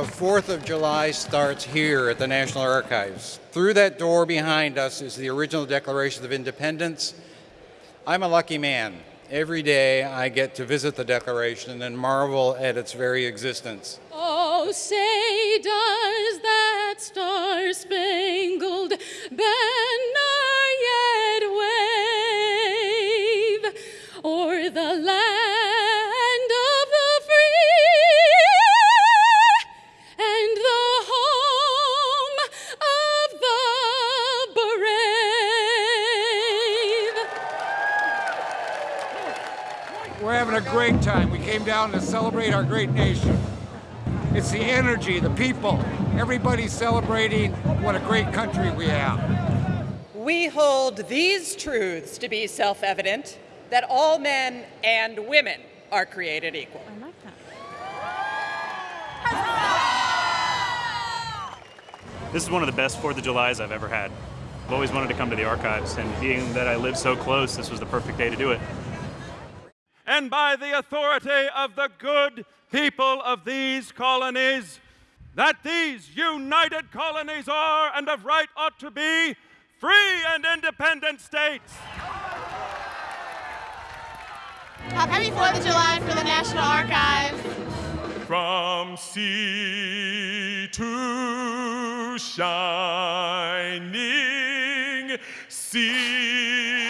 4th of July starts here at the National Archives. Through that door behind us is the original Declaration of Independence. I'm a lucky man. Every day I get to visit the Declaration and marvel at its very existence. Oh, say does that star-spangled banner yet wave o'er the land We're having a great time. We came down to celebrate our great nation. It's the energy, the people. Everybody's celebrating what a great country we have. We hold these truths to be self evident that all men and women are created equal. I like that. This is one of the best 4th of Julys I've ever had. I've always wanted to come to the archives, and being that I live so close, this was the perfect day to do it. And by the authority of the good people of these colonies, that these united colonies are and of right ought to be free and independent states. Happy 4th of July for the National Archives. From sea to shining sea.